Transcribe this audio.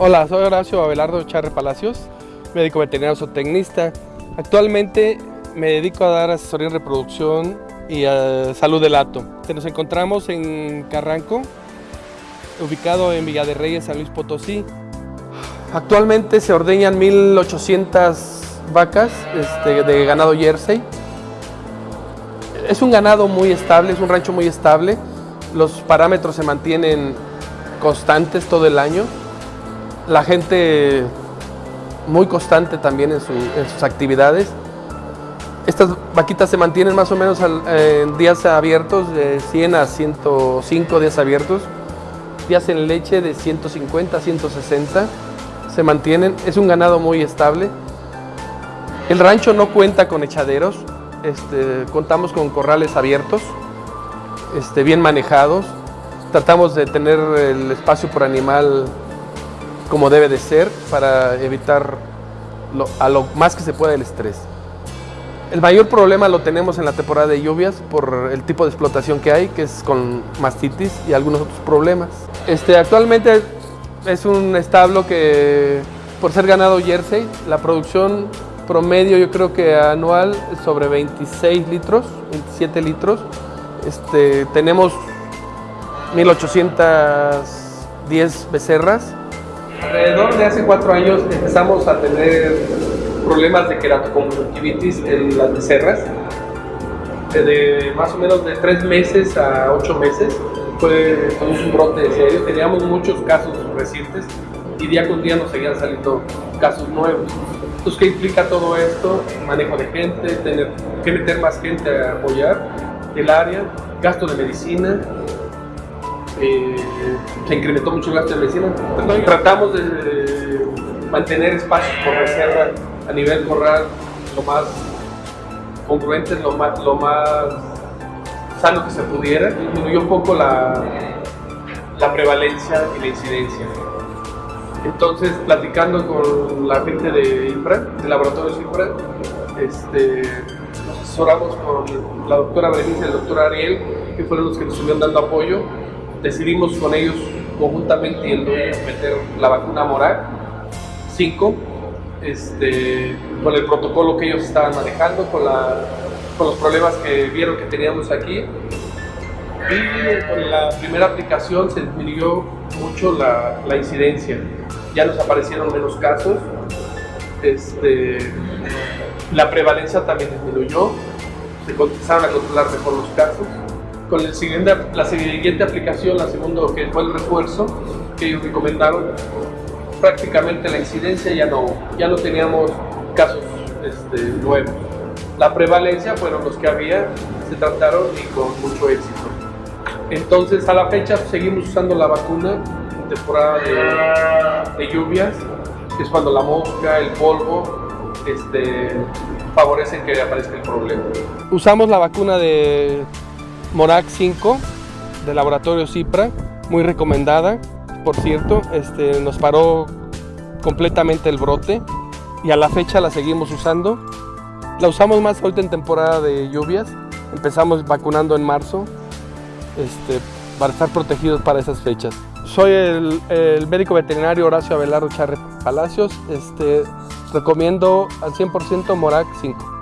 Hola, soy Horacio Abelardo Charre Palacios, médico veterinario zootecnista. Actualmente me dedico a dar asesoría en reproducción y a salud del hato. Nos encontramos en Carranco, ubicado en Villa San Luis Potosí. Actualmente se ordeñan 1800 vacas este, de ganado Jersey. Es un ganado muy estable, es un rancho muy estable. Los parámetros se mantienen constantes todo el año la gente muy constante también en, sus actividades. Estas vaquitas se mantienen más o menos en días abiertos de 100 a 105 días abiertos, días en leche de 150 a 160 se mantienen, es un ganado muy estable. El rancho no cuenta con echaderos, este, contamos con corrales abiertos, este, bien manejados, tratamos de tener el espacio por animal como debe de ser para evitar a lo más que se pueda el estrés. El mayor problema lo tenemos en la temporada de lluvias por el tipo de explotación que hay, que es con mastitis y algunos otros problemas. Este, actualmente es un establo que, por ser ganado Jersey, la producción promedio yo creo que anual sobre 26 litros, 27 litros. Este, tenemos 1810 becerras Alrededor de hace cuatro años empezamos a tener problemas de queratoconjuntivitis en las becerras. De más o menos de tres meses a ocho meses fue un brote serio. Teníamos muchos casos recientes y día con día nos seguían saliendo casos nuevos. Entonces, ¿qué implica todo esto? Manejo de gente, tener que meter más gente a apoyar el área, gasto de medicina, eh, se incrementó mucho el gasto de medicina. Tratamos de mantener espacios por reserva a nivel corral lo más congruentes, lo más, lo más sano que se pudiera. Disminuyó un poco la, la prevalencia y la incidencia. Entonces, platicando con la gente de IFRA, de Laboratorios este, nos asesoramos con la doctora Berenice y el doctor Ariel, que fueron los que nos estuvieron dando apoyo decidimos con ellos conjuntamente y meter la vacuna Morac 5 este, con el protocolo que ellos estaban manejando, con, la, con los problemas que vieron que teníamos aquí. Y con la primera aplicación se disminuyó mucho la, la incidencia. Ya nos aparecieron menos casos. Este, la prevalencia también disminuyó. Se empezaron a controlar mejor los casos con el siguiente, la siguiente aplicación, la segunda que fue el refuerzo que ellos recomendaron, prácticamente la incidencia ya no, ya no teníamos casos este, nuevos. La prevalencia fueron los que había, se trataron y con mucho éxito. Entonces a la fecha seguimos usando la vacuna en temporada de, de lluvias, que es cuando la mosca, el polvo, este, favorecen que aparezca el problema. Usamos la vacuna de Morac 5 del laboratorio Cipra, muy recomendada, por cierto, este, nos paró completamente el brote y a la fecha la seguimos usando. La usamos más ahorita en temporada de lluvias, empezamos vacunando en marzo este, para estar protegidos para esas fechas. Soy el, médico veterinario Horacio Abelardo Charre Palacios, este, recomiendo al 100% Morac 5.